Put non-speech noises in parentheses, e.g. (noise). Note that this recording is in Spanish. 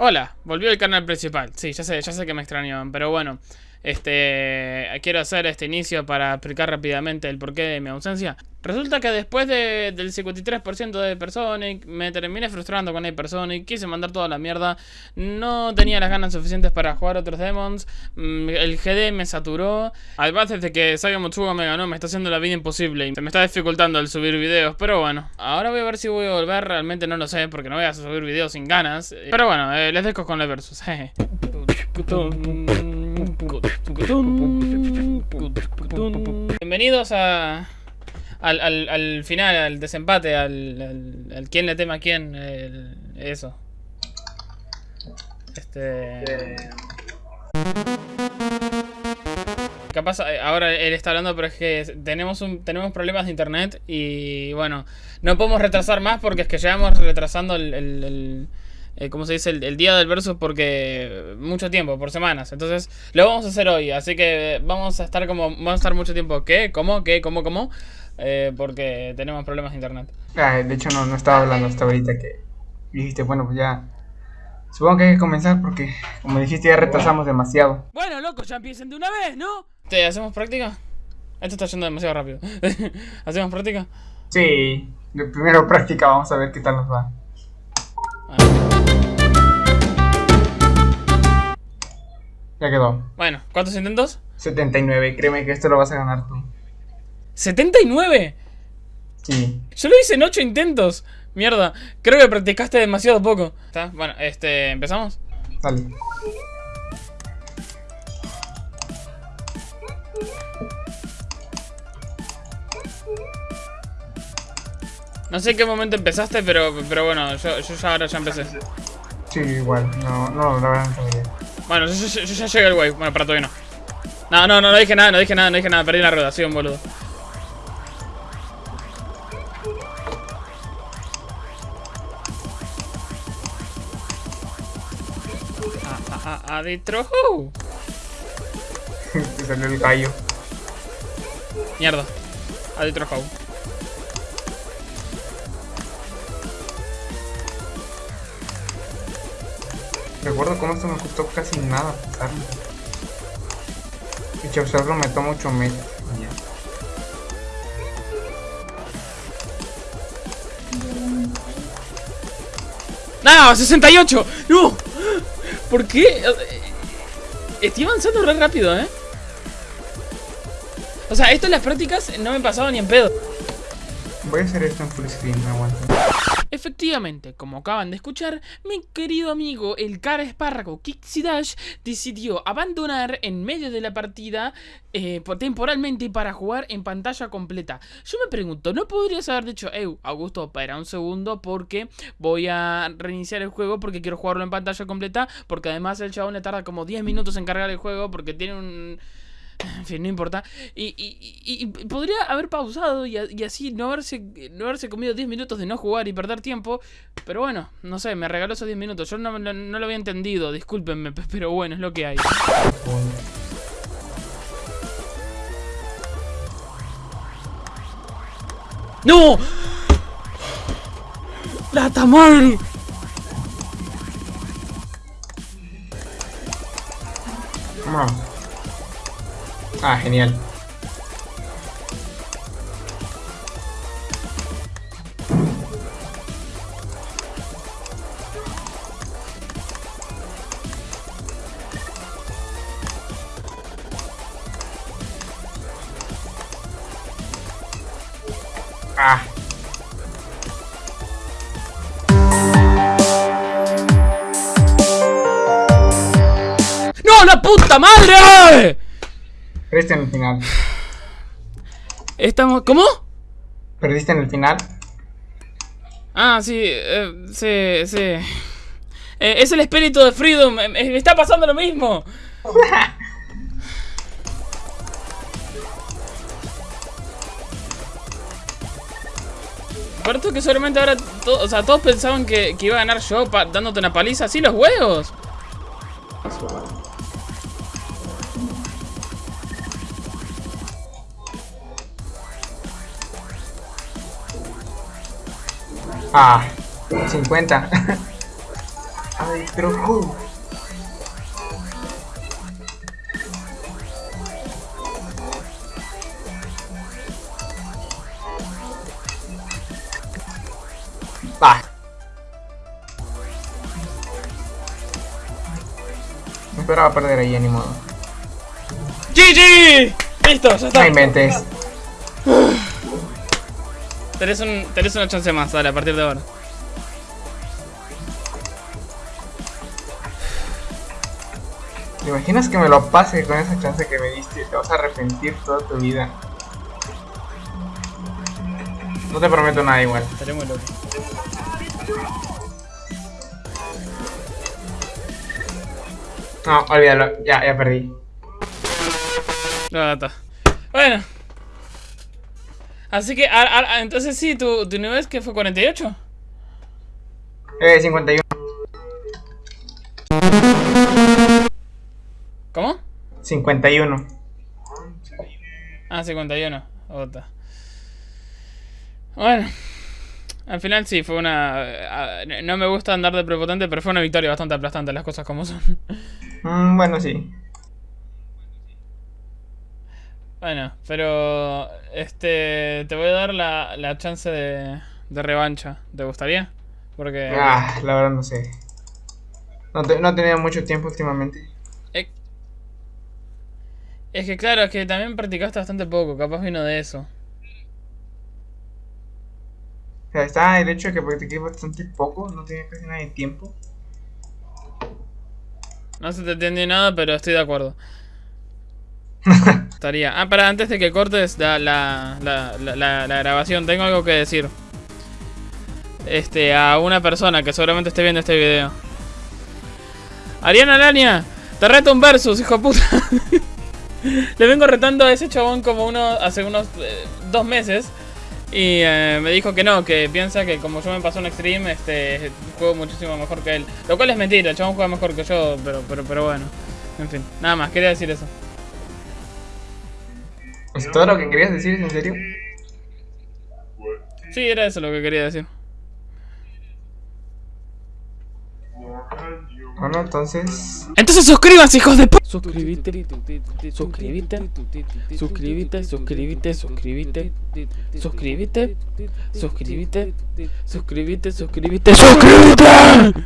Hola, volvió el canal principal. Sí, ya sé, ya sé que me extrañaban, pero bueno. Este, quiero hacer este inicio para explicar rápidamente el porqué de mi ausencia. Resulta que después de, del 53% de Personic, me terminé frustrando con Personic, quise mandar toda la mierda, no tenía las ganas suficientes para jugar otros demons, mm, el GD me saturó, además desde que Saga Motsuga me ganó me está haciendo la vida imposible y se me está dificultando el subir videos, pero bueno, ahora voy a ver si voy a volver, realmente no lo sé porque no voy a subir videos sin ganas, pero bueno, eh, les dejo con el versus. (laughs) Bienvenidos a... Al, al, al, final, al desempate, al, al, quién le teme a quién, eso. Este... Capaz eh, ahora él está hablando, pero es que tenemos un, tenemos problemas de internet y bueno, no podemos retrasar más porque es que llevamos retrasando el eh, como se dice, el, día del versus porque mucho tiempo, por semanas. Entonces, lo vamos a hacer hoy. Así que vamos a estar como, vamos a estar mucho tiempo. ¿Qué? ¿Cómo? ¿Qué? ¿Cómo? ¿Cómo? Eh, porque tenemos problemas de internet. Ah, de hecho, no, no estaba hablando hasta ahorita que dijiste, bueno, pues ya. Supongo que hay que comenzar porque, como dijiste, ya retrasamos demasiado. Bueno, loco, ya empiecen de una vez, ¿no? ¿Te hacemos práctica? Esto está yendo demasiado rápido. (laughs) ¿Hacemos práctica? Sí, primero práctica, vamos a ver qué tal nos va. Ya quedó. Bueno, ¿cuántos intentos? 79, créeme que esto lo vas a ganar tú. ¿79? Sí. Yo lo hice en 8 intentos. Mierda, creo que practicaste demasiado poco. ¿Está? Bueno, este, ¿empezamos? Dale. No sé en qué momento empezaste, pero, pero bueno, yo, yo ya ahora ya empecé. Sí, igual, no, no, la verdad no tengo idea. Bueno, yo, ya llegué al wave. Bueno, para todavía no. No, no, no, no dije nada, no dije nada, no dije nada. Perdí la rueda, soy un boludo. Ah, ah, ah, adentro. Te (laughs) salió el gallo. Mierda. Adentro. Recuerdo cómo esto me costó casi nada pasarlo. Y hacerlo me toma 8 meses. ¡No! ¡68! ¡No! ¿Por qué? Estoy avanzando re rápido, ¿eh? O sea, esto en las prácticas no me pasaba ni en pedo. Voy a hacer esto en full screen, me aguanto. Efectivamente, como acaban de escuchar, mi querido amigo el cara espárrago Kixidash decidió abandonar en medio de la partida eh, temporalmente para jugar en pantalla completa. Yo me pregunto, ¿no podrías haber dicho, eh, Augusto, espera un segundo porque voy a reiniciar el juego porque quiero jugarlo en pantalla completa? Porque además el chabón le tarda como 10 minutos en cargar el juego porque tiene un (laughs) en fin, no importa. Y, podría haber pausado y, así no haberse, no haberse comido 10 minutos de no jugar y perder tiempo. Pero bueno, no sé, me regaló esos 10 minutos. Yo no, lo había entendido, discúlpenme, pero bueno, es lo que hay. ¡No! ¡La madre! Ah, genial. Ah. ¡No, la puta madre! Perdiste en el final. Estamos. ¿Cómo? ¿Perdiste en el final? Ah, sí, eh, sí, sí. Eh, es el espíritu de Freedom. Me, está pasando lo mismo. Pero que solamente ahora, o sea, todos pensaban que, que, iba a ganar yo dándote una paliza así los huevos. Ah, 50. (laughs) Ay, pero ¿cómo? Va. No esperaba perder ahí, ni modo. GG. Listo, ya está. No inventes. Tenés, un, tenés una chance más, dale, a partir de ahora. ¿Te imaginas que me lo pase con esa chance que me diste? Te vas a arrepentir toda tu vida. No te prometo nada igual. Estaré muy loco. No, olvídalo. Ya, ya perdí. No, está. Bueno. Así que, a- a- entonces sí, tu, tu nivel es que fue 48. Eh, 51. ¿Cómo? 51. Ah, 51. Otra. Bueno. Al final sí, fue una... No me gusta andar de prepotente, pero fue una victoria bastante aplastante, las cosas como son. Mm, bueno, sí. Bueno, pero... Este... Te voy a dar la, la chance de, de revancha. ¿Te gustaría? Porque... Ah, la verdad no sé. No, te- no he tenido mucho tiempo últimamente. eh, Es que claro, es que también practicaste bastante poco, capaz vino de eso. O sea, está el hecho de que practiqué bastante poco, no tenía casi nada de tiempo. No se te entiende nada, pero estoy de acuerdo. Estaría. Ah, para antes de que cortes la, la, la, la- grabación, tengo algo que decir. Este, a una persona que seguramente esté viendo este video. Ariana Lania, te reto un versus, hijo puta. (laughs) Le vengo retando a ese chabón como uno hace unos eh, dos meses. Y eh, me dijo que no, que piensa que como yo me pasó un extreme, este juego muchísimo mejor que él. Lo cual es mentira, el chabón juega mejor que yo, pero, pero, pero bueno. En fin, nada más, quería decir eso. ¿Es todo lo que querías decir? ¿Es en serio? Sí, era eso lo que quería decir. Bueno, entonces... Entonces suscríbanse, hijos de p. Suscríbete, suscríbete, suscríbete, suscríbete, suscríbete, suscríbete, suscríbete, suscríbete, suscríbete, suscríbete.